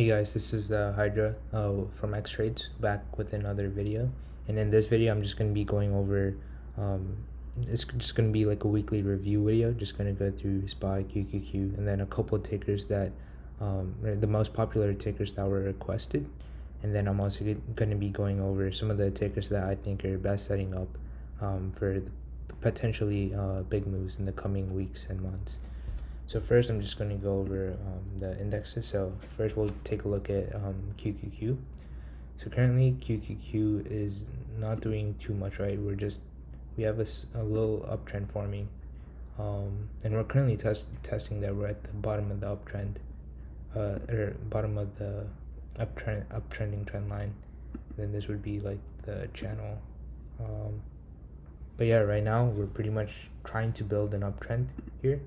Hey guys, this is uh, Hydra uh, from Xtrades back with another video. And in this video, I'm just going to be going over, um, it's just going to be like a weekly review video, just going to go through SPY, QQQ, and then a couple of tickers that, um, the most popular tickers that were requested. And then I'm also going to be going over some of the tickers that I think are best setting up um, for potentially uh, big moves in the coming weeks and months. So first I'm just going to go over um, the indexes. So first we'll take a look at um, QQQ. So currently QQQ is not doing too much, right? We're just, we have a, a little uptrend forming. Um, and we're currently test, testing that we're at the bottom of the uptrend, uh, or bottom of the uptrend, uptrending trend line. Then this would be like the channel. Um, but yeah, right now we're pretty much trying to build an uptrend here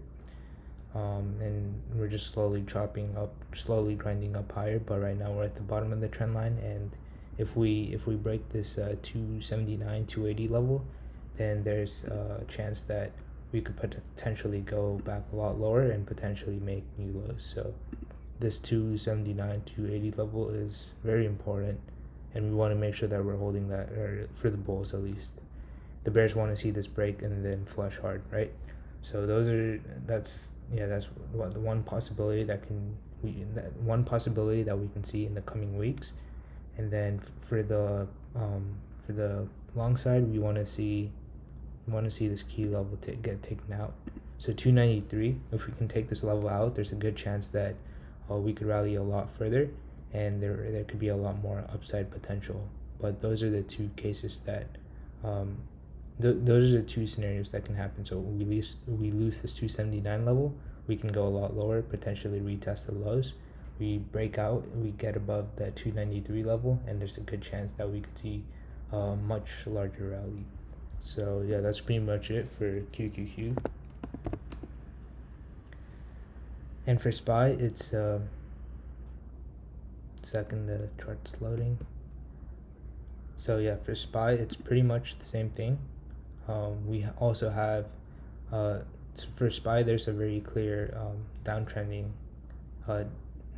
um, and we're just slowly chopping up slowly grinding up higher but right now we're at the bottom of the trend line. And if we if we break this uh, 279 280 level then there's a chance that we could potentially go back a lot lower and potentially make new lows. So this 279 280 level is very important and we want to make sure that we're holding that or for the bulls at least. The bears want to see this break and then flush hard right so those are that's yeah that's what the one possibility that can we that one possibility that we can see in the coming weeks. And then for the um for the long side we want to see want to see this key level to get taken out. So 293 if we can take this level out there's a good chance that uh, we could rally a lot further and there there could be a lot more upside potential. But those are the two cases that um, th those are the two scenarios that can happen. So we lose we lose this 279 level, we can go a lot lower, potentially retest the lows. We break out, we get above that 293 level, and there's a good chance that we could see a much larger rally. So yeah, that's pretty much it for QQQ. And for SPY, it's uh, second the chart's loading. So yeah, for SPY, it's pretty much the same thing. Um, we also have, uh, for SPY, there's a very clear um, downtrending, uh,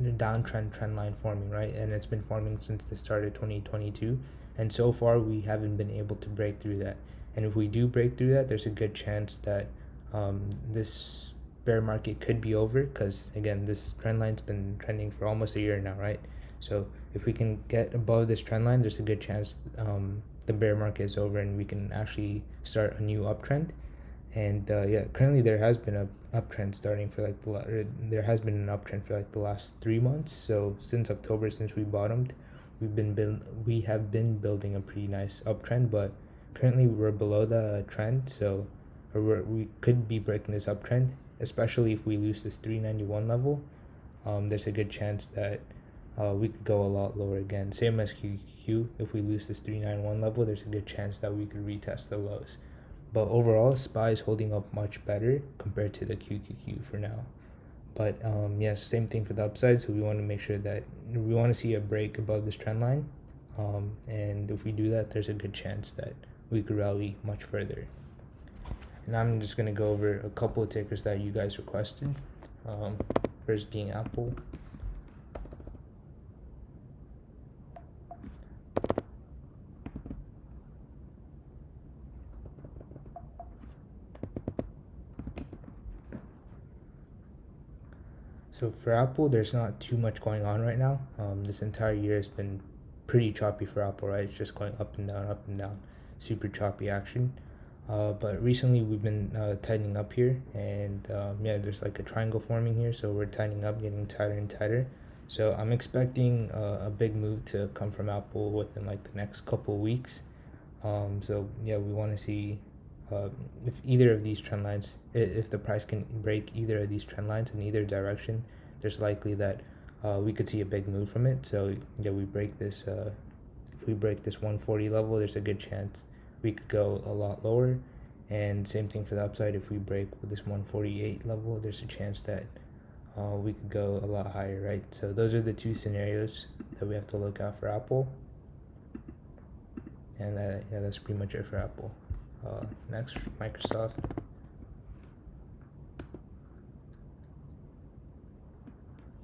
downtrend trend line forming, right? And it's been forming since the start of 2022. And so far, we haven't been able to break through that. And if we do break through that, there's a good chance that um, this bear market could be over because, again, this trend line's been trending for almost a year now, right? So if we can get above this trend line, there's a good chance um, the bear market is over and we can actually start a new uptrend. And uh, yeah currently there has been a uptrend starting for like the there has been an uptrend for like the last three months. So since october since we bottomed we've been build we have been building a pretty nice uptrend but currently we're below the trend. So or we could be breaking this uptrend especially if we lose this 391 level. Um, there's a good chance that uh, we could go a lot lower again. Same as QQQ, if we lose this 391 level, there's a good chance that we could retest the lows. But overall, SPY is holding up much better compared to the QQQ for now. But um, yes, same thing for the upside. So we want to make sure that we want to see a break above this trend line. Um, and if we do that, there's a good chance that we could rally much further. And I'm just going to go over a couple of tickers that you guys requested. Um, first being Apple. So for Apple, there's not too much going on right now. Um, this entire year has been pretty choppy for Apple, right? It's just going up and down, up and down, super choppy action. Uh, but recently we've been uh, tightening up here, and um, yeah, there's like a triangle forming here, so we're tightening up, getting tighter and tighter. So I'm expecting uh, a big move to come from Apple within like the next couple weeks. Um, so yeah, we want to see uh, if either of these trend lines, if the price can break either of these trend lines in either direction, there's likely that uh, we could see a big move from it. So yeah, we break this. Uh, if we break this 140 level, there's a good chance we could go a lot lower. And same thing for the upside. If we break this 148 level, there's a chance that uh, we could go a lot higher, right? So those are the two scenarios that we have to look out for Apple. And that, yeah, that's pretty much it for Apple. Uh, next, Microsoft.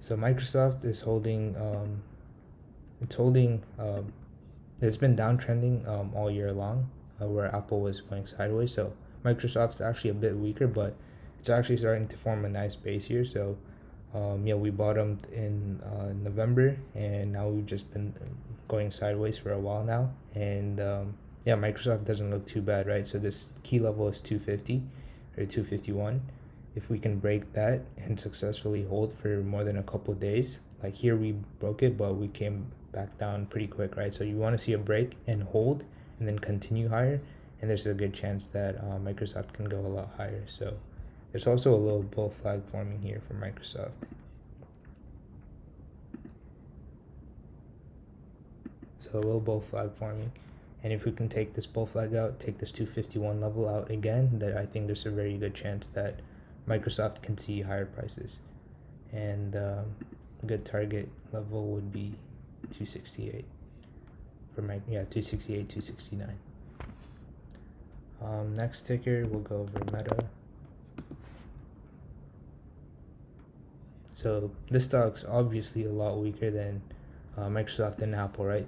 So Microsoft is holding, um, it's holding, um, it's been downtrending um, all year long, uh, where Apple was going sideways. So Microsoft's actually a bit weaker, but it's actually starting to form a nice base here. So um, yeah, we bottomed in uh, November, and now we've just been going sideways for a while now. And um, yeah, Microsoft doesn't look too bad, right? So this key level is 250 or 251 if we can break that and successfully hold for more than a couple days like here we broke it but we came back down pretty quick right? So you want to see a break and hold and then continue higher and there's a good chance that uh, microsoft can go a lot higher. So there's also a little bull flag forming here for microsoft. So a little bull flag forming and if we can take this bull flag out take this 251 level out again then i think there's a very good chance that Microsoft can see higher prices. And um, good target level would be 268 for my yeah 268 269 um, next ticker we'll go over meta. So this stock's obviously a lot weaker than uh, microsoft and apple right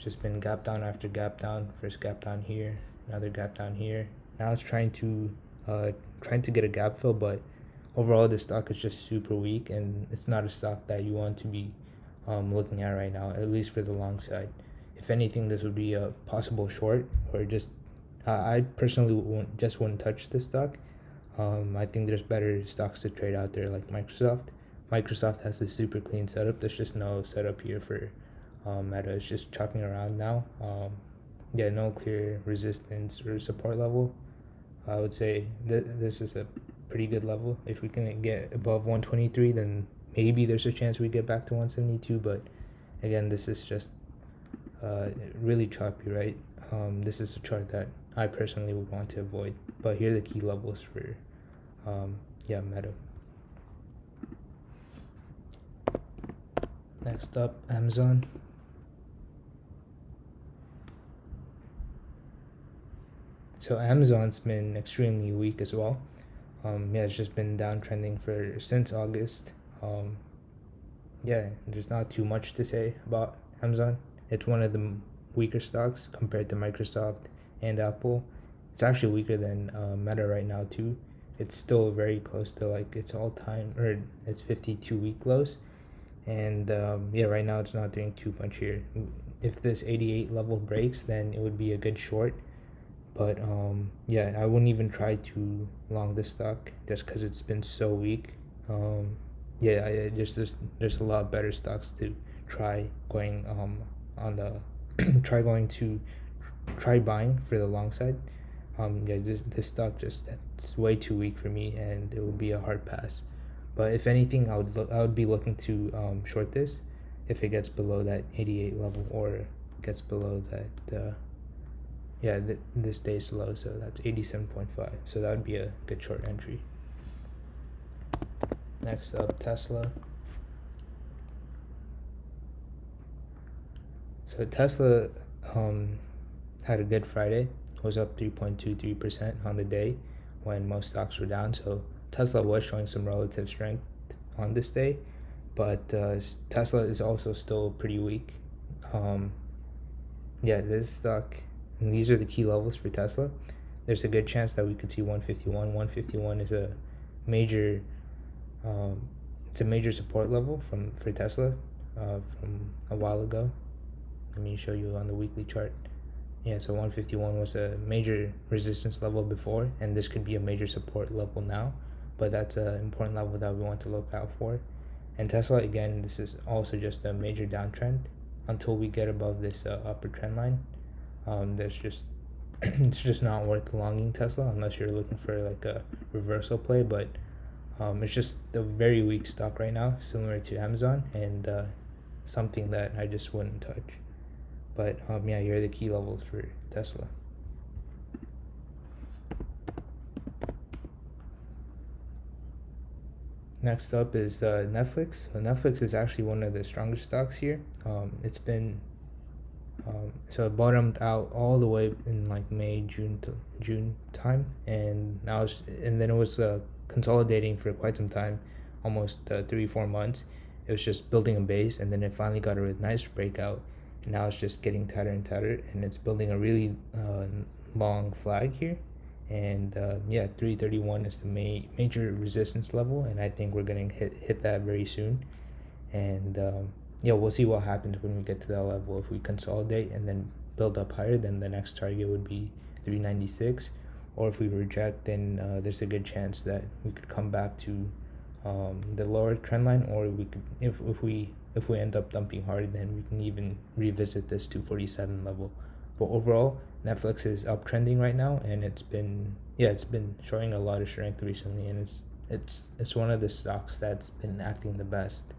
just been gap down after gap down first gap down here another gap down here now it's trying to uh, trying to get a gap fill, but overall the stock is just super weak and it's not a stock that you want to be um, looking at right now, at least for the long side. If anything, this would be a possible short or just uh, I personally won't, just wouldn't touch this stock. Um, I think there's better stocks to trade out there like Microsoft. Microsoft has a super clean setup. There's just no setup here for um, Meta. It's just chopping around now. Um, yeah, no clear resistance or support level. I would say th- this is a pretty good level. If we can get above 123, then maybe there's a chance we get back to 172. But again, this is just uh, really choppy, right? Um, this is a chart that I personally would want to avoid. But here are the key levels for, um, yeah, Meta. Next up, Amazon. So Amazon's been extremely weak as well. Um, yeah, it's just been downtrending for since August. Um, yeah, there's not too much to say about Amazon. It's one of the weaker stocks compared to Microsoft and Apple. It's actually weaker than uh, Meta right now too. It's still very close to like its all time or its 52 week lows. And um, yeah, right now it's not doing too much here. If this 88 level breaks, then it would be a good short but um yeah i wouldn't even try to long this stock just because it's been so weak. Um yeah I, just there's there's a lot better stocks to try going um on the try going to try buying for the long side. Um yeah this, this stock just it's way too weak for me and it would be a hard pass. But if anything i would i would be looking to um short this if it gets below that 88 level or gets below that uh yeah th this stays low so that's 87.5 so that would be a good short entry. Next up tesla. So tesla um had a good friday. Was up 3.23 percent on the day when most stocks were down. So tesla was showing some relative strength on this day but uh, tesla is also still pretty weak. Um yeah this stock and these are the key levels for Tesla. There's a good chance that we could see 151. 151 is a major, um, it's a major support level from for Tesla uh, from a while ago. Let me show you on the weekly chart. Yeah, so 151 was a major resistance level before, and this could be a major support level now. But that's an important level that we want to look out for. And Tesla, again, this is also just a major downtrend until we get above this uh, upper trend line um, there's just it's just not worth longing Tesla unless you're looking for like a reversal play. But um, it's just a very weak stock right now, similar to Amazon, and uh, something that I just wouldn't touch. But um, yeah, here are the key levels for Tesla. Next up is uh, Netflix. So Netflix is actually one of the strongest stocks here. Um, it's been um, so it bottomed out all the way in like May, June to June time, and now and then it was uh, consolidating for quite some time, almost uh, three four months. it was just building a base and then it finally got a nice breakout. And now it's just getting tighter and tighter and it's building a really uh, long flag here. And uh, yeah 331 is the ma- major resistance level and i think we're gonna hit hit that very soon. And um, yeah we'll see what happens when we get to that level. If we consolidate and then build up higher then the next target would be 396 or if we reject then uh, there's a good chance that we could come back to um, the lower trend line. Or we could if, if we if we end up dumping hard then we can even revisit this 247 level. But overall netflix is uptrending right now and it's been yeah it's been showing a lot of strength recently and it's it's it's one of the stocks that's been acting the best.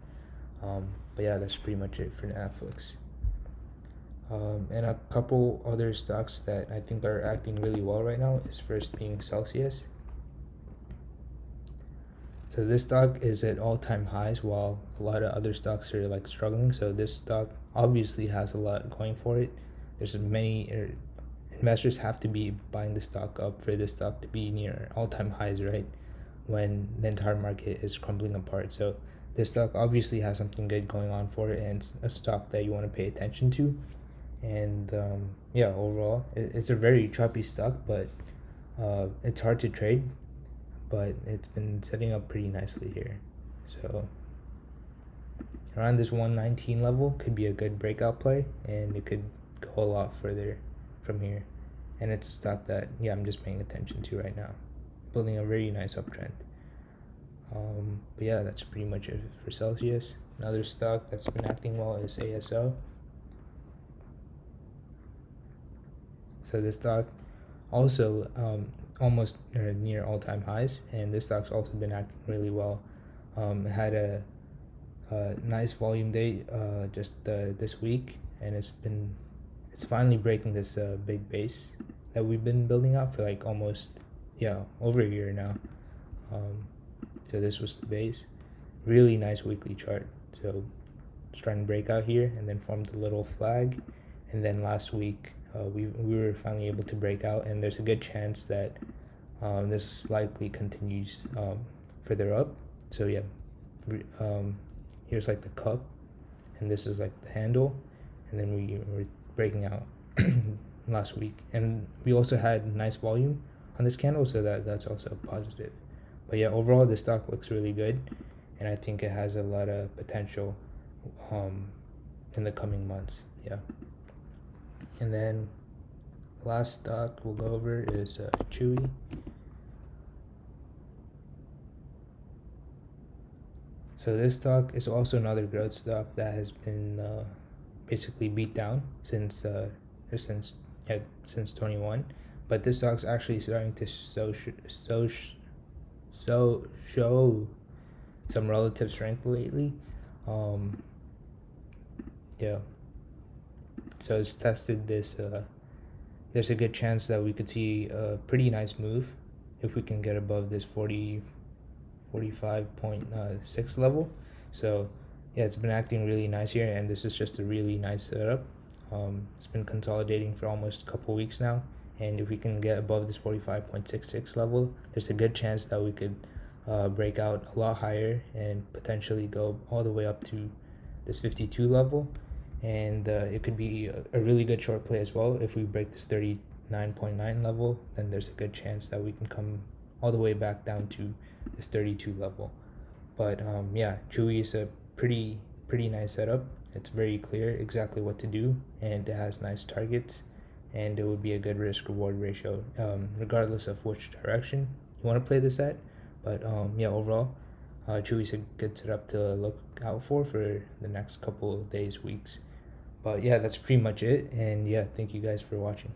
Um, but yeah that's pretty much it for netflix um, and a couple other stocks that i think are acting really well right now is first being celsius so this stock is at all-time highs while a lot of other stocks are like struggling. So this stock obviously has a lot going for it. There's many er, investors have to be buying the stock up for this stock to be near all-time highs, right? When the entire market is crumbling apart. So this stock obviously has something good going on for it and it's a stock that you want to pay attention to. And um, yeah, overall, it's a very choppy stock, but uh, it's hard to trade but it's been setting up pretty nicely here. So around this 119 level could be a good breakout play and it could go a lot further from here. And it's a stock that yeah i'm just paying attention to right now building a very nice uptrend um, but yeah that's pretty much it for celsius. Another stock that's been acting well is aso so this stock also um, almost near all-time highs and this stock's also been acting really well. Um, had a, a, nice volume day uh, just uh, this week and it's been it's finally breaking this uh, big base that we've been building up for like almost yeah over a year now. Um, so this was the base. Really nice weekly chart. So it's trying to break out here and then formed a little flag. And then last week uh, we, we were finally able to break out. And there's a good chance that um, this likely continues um, further up. So yeah um, here's like the cup. And this is like the handle. And then we were breaking out last week. And we also had nice volume on this candle so that that's also positive but yeah overall the stock looks really good and i think it has a lot of potential um in the coming months yeah and then last stock we'll go over is uh, Chewy. So this stock is also another growth stock that has been uh, basically beat down since uh, since yeah, since 21, but this stock's actually starting to show so so show some relative strength lately. Um, yeah, so it's tested this. Uh, there's a good chance that we could see a pretty nice move if we can get above this 40, 45.6 level. So yeah, it's been acting really nice here, and this is just a really nice setup. Um, it's been consolidating for almost a couple weeks now, and if we can get above this 45.66 level, there's a good chance that we could uh, break out a lot higher and potentially go all the way up to this 52 level. And uh, it could be a, really good short play as well. If we break this 39.9 level then there's a good chance that we can come all the way back down to this 32 level. But um, yeah chewy is a pretty pretty nice setup. It's very clear exactly what to do and it has nice targets and it would be a good risk reward ratio um, regardless of which direction you want to play this at. But um, yeah overall uh, Chewy's a good setup to look out for for the next couple of days weeks. But yeah that's pretty much it. And yeah thank you guys for watching